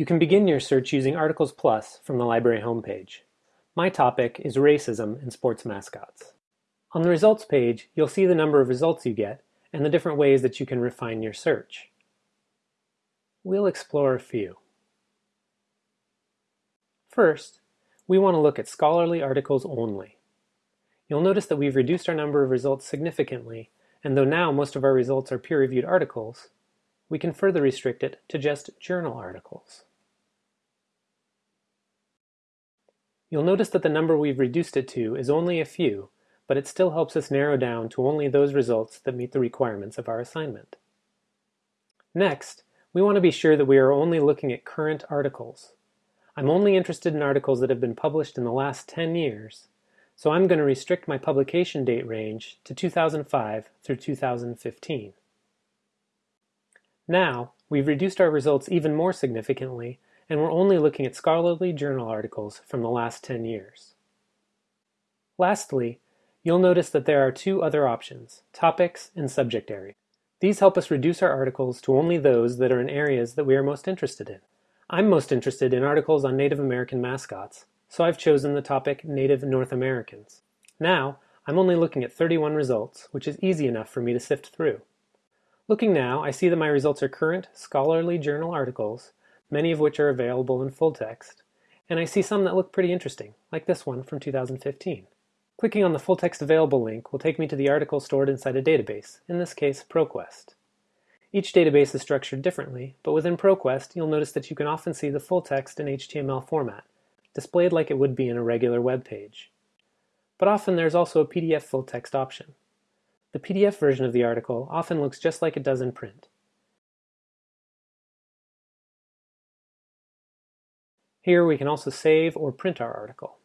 You can begin your search using Articles Plus from the library homepage. My topic is racism in sports mascots. On the results page, you'll see the number of results you get and the different ways that you can refine your search. We'll explore a few. First, we want to look at scholarly articles only. You'll notice that we've reduced our number of results significantly, and though now most of our results are peer-reviewed articles, we can further restrict it to just journal articles. You'll notice that the number we've reduced it to is only a few, but it still helps us narrow down to only those results that meet the requirements of our assignment. Next, we want to be sure that we are only looking at current articles. I'm only interested in articles that have been published in the last 10 years, so I'm going to restrict my publication date range to 2005 through 2015. Now, we've reduced our results even more significantly, and we're only looking at scholarly journal articles from the last 10 years. Lastly, you'll notice that there are two other options, topics and subject area. These help us reduce our articles to only those that are in areas that we are most interested in. I'm most interested in articles on Native American mascots, so I've chosen the topic Native North Americans. Now, I'm only looking at 31 results, which is easy enough for me to sift through. Looking now, I see that my results are current scholarly journal articles, many of which are available in full text, and I see some that look pretty interesting, like this one from 2015. Clicking on the full text available link will take me to the article stored inside a database, in this case ProQuest. Each database is structured differently, but within ProQuest you'll notice that you can often see the full text in HTML format, displayed like it would be in a regular web page. But often there's also a PDF full text option. The PDF version of the article often looks just like it does in print. Here we can also save or print our article.